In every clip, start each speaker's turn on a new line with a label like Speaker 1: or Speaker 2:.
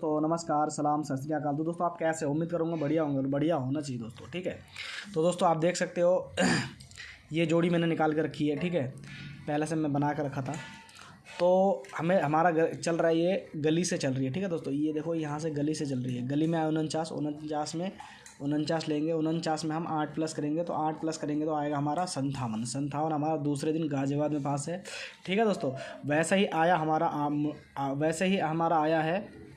Speaker 1: दोस्तों नमस्कार सलाम सत श्री अकाल। तो दोस्तों आप कैसे उम्मीद करूँगा बढ़िया होंगे बढ़िया होना चाहिए दोस्तों ठीक है? तो दोस्तों आप देख सकते हो ये जोड़ी मैंने निकाल कर रखी है ठीक है? पहले से मैं बना कर रखा था। तो हमें हमारा चल रहा है ये गली से चल रही है ठीक है दोस्तों? ये देखो यहाँ से गली से चल रही है। गली में आए उनचास उनचास में उनचास लेंगे उनचास में हम आठ प्लस करेंगे तो आठ प्लस करेंगे तो आएगा हमारा संतावन। संतावन हमारा दूसरे दिन गाजियाबाद में पास है ठीक है दोस्तों? वैसे ही आया हमारा आ, वैसे ही हमारा आया है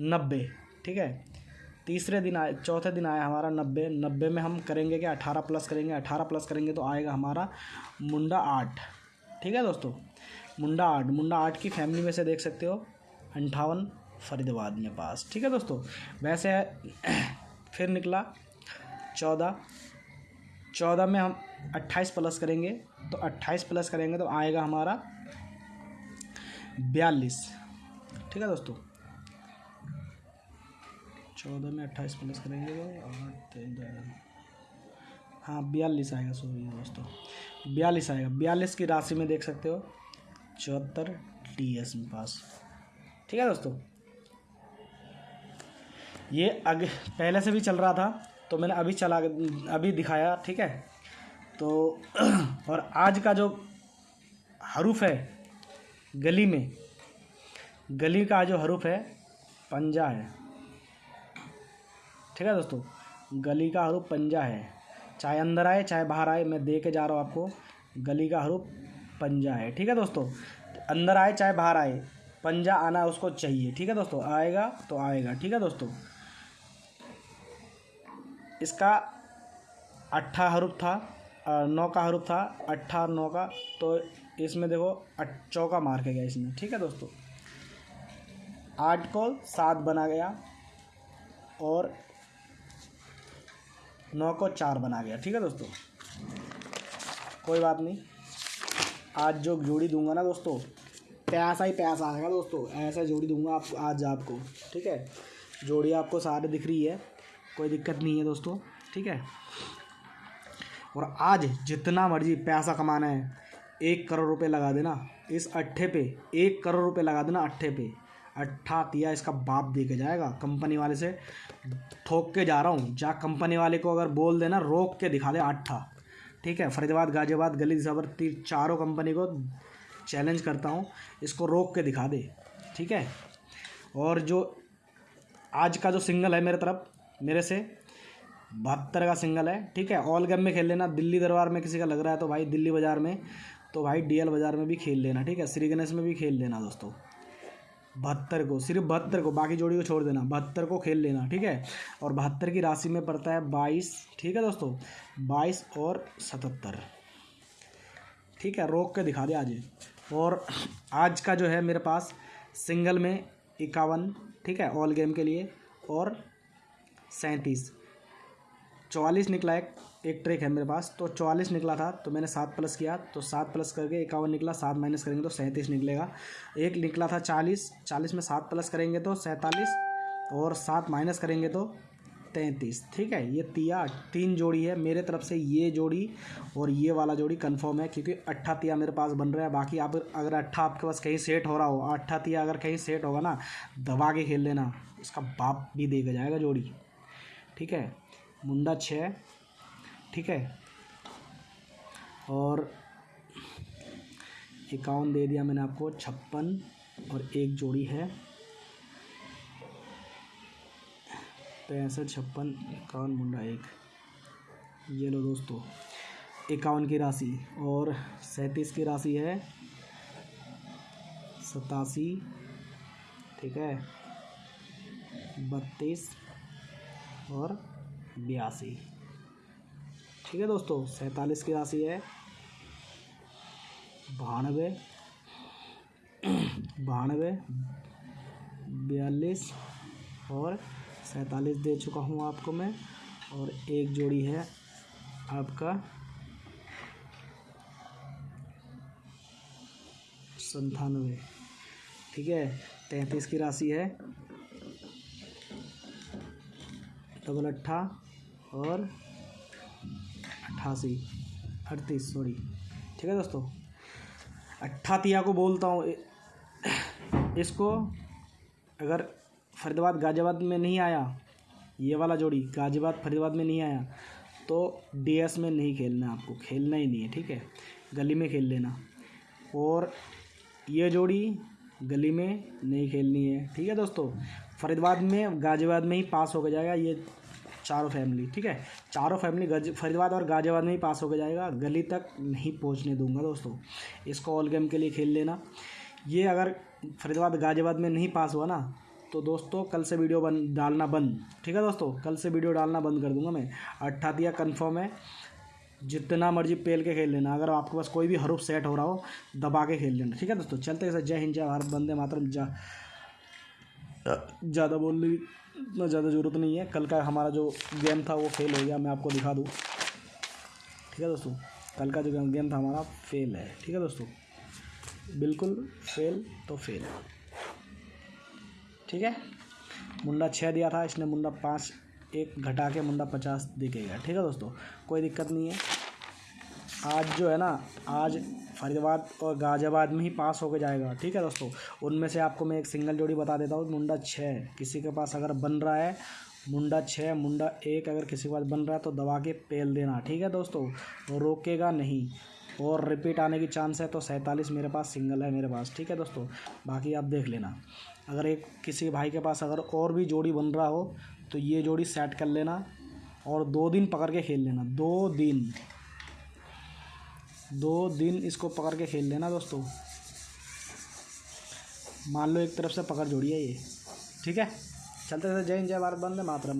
Speaker 1: नब्बे, ठीक है? तीसरे दिन आए, चौथे दिन आया हमारा नब्बे। नब्बे में हम करेंगे क्या? अठारह प्लस करेंगे। अठारह प्लस करेंगे तो आएगा हमारा मुंडा आठ। ठीक है दोस्तों? मुंडा आठ। मुंडा आठ की फैमिली में से देख सकते हो, अंठावन फरीदाबाद में पास ठीक है दोस्तों? वैसे फिर निकला चौदह। चौदह में हम अट्ठाईस प्लस करेंगे तो अट्ठाईस प्लस करेंगे तो आएगा हमारा बयालीस। ठीक है दोस्तों? चौदह में अट्ठाईस प्लस करेंगे तो आठ हाँ बयालीस आएगा, सॉरी, दोस्तों। बयालीस आएगा। बयालीस की राशि में देख सकते हो, चौहत्तर टी एस में पास। ठीक है, दोस्तों? ये अग पहले से भी चल रहा था तो मैंने अभी चला अभी दिखाया, ठीक है? तो और आज का जो हरूफ है, गली में गली का जो हरूफ है, पंजा है। ठीक है दोस्तों? गली का हरूफ पंजा है। चाहे अंदर आए, चाहे बाहर आए, मैं दे के जा रहा हूँ आपको। गली का हरूफ पंजा है। ठीक है दोस्तों? अंदर आए, चाहे बाहर आए, पंजा आना उसको चाहिए। ठीक है दोस्तों? आएगा तो आएगा। ठीक है दोस्तों? इसका अट्ठा हरूप था नौ का हरूप था, अट्ठा और नौ का। तो इसमें देखो चौका मार के गया इसमें? ठीक है दोस्तों? आठ को सात बना गया। और नौ को चार बना गया, ठीक है दोस्तों? कोई बात नहीं। आज जो जोड़ी दूँगा ना दोस्तों पैसा ही पैसा आएगा दोस्तों। ऐसा जोड़ी दूँगा आप, आज आपको, ठीक है? जोड़ी आपको सारे दिख रही है, कोई दिक्कत नहीं है दोस्तों, ठीक है? और आज जितना मर्ज़ी पैसा कमाना है, एक करोड़ रुपए लगा देना, इस अट्ठे पे, एक करोड़ रुपए लगा देना अट्ठे पे। अट्ठा तिया इसका बाप दे के जाएगा कंपनी वाले से। ठोक के जा रहा हूँ, जा कंपनी वाले को अगर बोल देना, रोक के दिखा दे अट्ठा। ठीक है, फरीदाबाद, गाजियाबाद, गली, जबर तीर चारों कंपनी को चैलेंज करता हूँ, इसको रोक के दिखा दे। ठीक है? और जो आज का जो सिंगल है मेरे तरफ़, मेरे से, बहत्तर का सिंगल है। ठीक है? ऑल गेम में खेल लेना। दिल्ली दरबार में किसी का लग रहा है तो भाई दिल्ली बाज़ार में तो भाई डीएल बाज़ार में भी खेल लेना। ठीक है? श्री गणेश में भी खेल लेना दोस्तों। बहत्तर को, सिर्फ़ बहत्तर को, बाकी जोड़ी को छोड़ देना, बहत्तर को खेल लेना, ठीक है? और बहत्तर की राशि में पड़ता है बाईस, ठीक है दोस्तों? बाईस और सतहत्तर, ठीक है? रोक के दिखा दे आज। और आज का जो है मेरे पास सिंगल में इक्यावन, ठीक है? ऑल गेम के लिए और सैंतीस। चौवालीस निकला एक एक ट्रैक है मेरे पास। तो चौवालीस निकला था तो मैंने सात प्लस किया। तो सात प्लस करके इक्यावन निकला, सात माइनस करेंगे तो सैंतीस निकलेगा। एक निकला था चालीस चालीस में सात प्लस करेंगे तो सैंतालीस, और सात माइनस करेंगे तो तैंतीस। ठीक है, ये तिया, तीन जोड़ी है। मेरे तरफ़ से ये जोड़ी और ये वाला जोड़ी कंफर्म है, क्योंकि अट्ठा तिया मेरे पास बन रहा है। बाकी आप अगर अट्ठा आपके पास कहीं सेट हो रहा हो, अट्ठा तिया अगर कहीं सेट होगा ना, दबा के खेल लेना। उसका बाप भी देगा जाएगा जोड़ी। ठीक है मुंडा छः ठीक है? और इक्यावन दे दिया मैंने आपको, छप्पन और एक जोड़ी है। पैंसठ, छप्पन, इक्यावन, मुंडा एक। ये लो दोस्तों, इक्यावन की राशि और सैंतीस की राशि है, सतासी, ठीक है? बत्तीस और बयासी ठीक है दोस्तों, सैंतालीस की राशि है। बानवे बानवे, बयालीस और सैंतालीस दे चुका हूँ आपको मैं। और एक जोड़ी है आपका संतानवे। ठीक है, तैंतीस की राशि है। डबल अट्ठा और अट्ठासी अड़तीस सॉरी ठीक है दोस्तों? अट्ठातिया को बोलता हूँ। इसको अगर फरीदाबाद गाजियाबाद में नहीं आया, ये वाला जोड़ी गाजियाबाद फरीदाबाद में नहीं आया तो डीएस में नहीं खेलना है आपको, खेलना ही नहीं है, ठीक है? गली में खेल लेना। और ये जोड़ी गली में नहीं खेलनी है, ठीक है दोस्तों? फरीदाबाद में, गाजियाबाद में ही पास होकर जाएगा, ये चारों फैमिली ठीक है? चारों फैमिली गज, फरीदाबाद और गाजियाबाद में ही पास होकर जाएगा। गली तक नहीं पहुँचने दूँगा दोस्तों। इसको ऑल गेम के लिए खेल लेना। ये अगर फरीदाबाद, गाजियाबाद में नहीं पास हुआ ना तो दोस्तों कल से वीडियो बन, डालना बंद। ठीक है दोस्तों? कल से वीडियो डालना बंद कर दूँगा मैं। अट्ठातिया कन्फर्म है। जितना मर्ज़ी पेल के खेल लेना। अगर आपके पास कोई भी हरूफ सेट हो रहा हो, दबा के खेल लेना। ठीक है दोस्तों? चलते जय हिंद, जय भारत बंदे मातरम। जा, ज़्यादा बोल इतना ज़्यादा ज़रूरत नहीं है। कल का हमारा जो गेम था वो फेल हो गया, मैं आपको दिखा दूँ। ठीक है दोस्तों, कल का जो गेम था हमारा फेल है। ठीक है दोस्तों, बिल्कुल फेल तो फेल ठीक है, मुंडा छः दिया था, इसने मुंडा पाँच एक घटा के मुंडा पचास दे के गया। ठीक है दोस्तों, कोई दिक्कत नहीं है। आज जो है ना, आज फरीदाबाद और गाजियाबाद में ही पास होकर जाएगा, ठीक है दोस्तों? उनमें से आपको मैं एक सिंगल जोड़ी बता देता हूँ, मुंडा छः किसी के पास अगर बन रहा है, मुंडा छः मुंडा एक अगर किसी के पास बन रहा है तो दबा के पेल देना, ठीक है दोस्तों? रोकेगा नहीं। और रिपीट आने की चांस है तो सैंतालीस मेरे पास सिंगल है मेरे पास, ठीक है दोस्तों? बाकी आप देख लेना। अगर एक किसी भाई के पास अगर और भी जोड़ी बन रहा हो तो ये जोड़ी सेट कर लेना और दो दिन पकड़ के खेल लेना, दो दिन। दो दिन इसको पकड़ के खेल लेना दोस्तों। मान लो एक तरफ़ से पकड़ जोड़िए ये। ठीक है? चलते चलते जय हिंद, जय भारत बंदे मातरम।